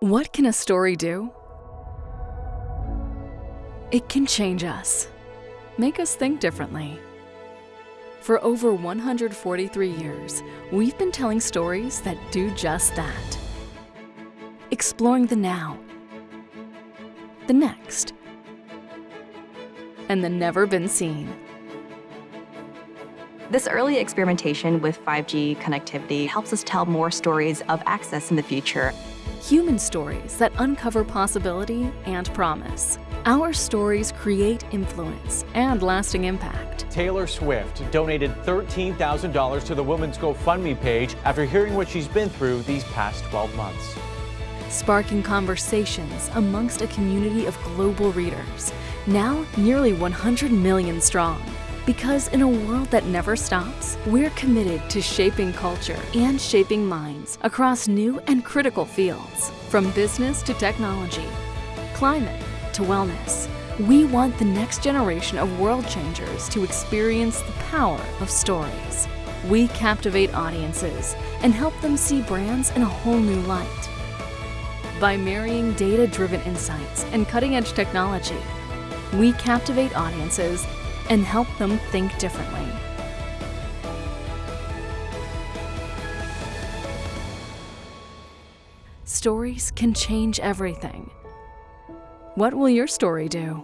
What can a story do? It can change us, make us think differently. For over 143 years, we've been telling stories that do just that. Exploring the now, the next, and the never been seen. This early experimentation with 5G connectivity helps us tell more stories of access in the future. Human stories that uncover possibility and promise. Our stories create influence and lasting impact. Taylor Swift donated $13,000 to the Women's GoFundMe page after hearing what she's been through these past 12 months. Sparking conversations amongst a community of global readers, now nearly 100 million strong. Because in a world that never stops, we're committed to shaping culture and shaping minds across new and critical fields, from business to technology, climate to wellness. We want the next generation of world changers to experience the power of stories. We captivate audiences and help them see brands in a whole new light. By marrying data-driven insights and cutting-edge technology, we captivate audiences and help them think differently. Stories can change everything. What will your story do?